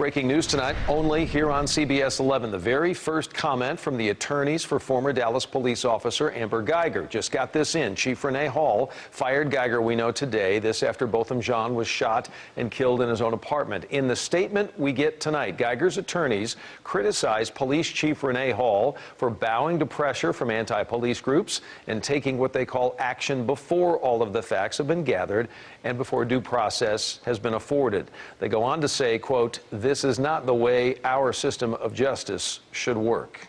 Breaking news tonight, only here on CBS 11. The very first comment from the attorneys for former Dallas police officer Amber Guyger. Just got this in. Chief Renee Hall fired Guyger, we know today. This after Botham Jean was shot and killed in his own apartment. In the statement we get tonight, Guyger's attorneys criticized Police Chief Renee Hall for bowing to pressure from anti-police groups and taking what they call action before all of the facts have been gathered and before due process has been afforded. They go on to say, quote, this is not the way our system of justice should work.